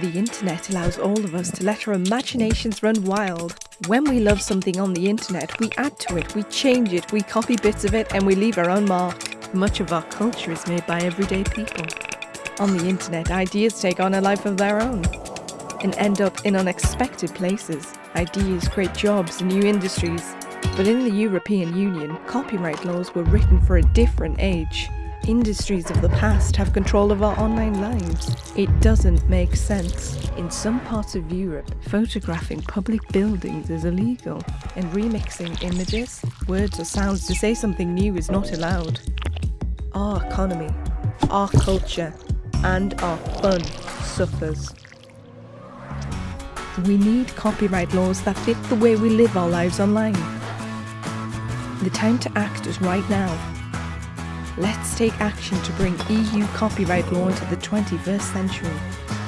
The internet allows all of us to let our imaginations run wild. When we love something on the internet, we add to it, we change it, we copy bits of it, and we leave our own mark. Much of our culture is made by everyday people. On the internet, ideas take on a life of their own and end up in unexpected places. Ideas create jobs and new industries. But in the European Union, copyright laws were written for a different age. Industries of the past have control of our online lives. It doesn't make sense. In some parts of Europe, photographing public buildings is illegal, and remixing images, words or sounds to say something new is not allowed. Our economy, our culture, and our fun suffers. We need copyright laws that fit the way we live our lives online. The time to act is right now. Let's take action to bring EU copyright law into the 21st century.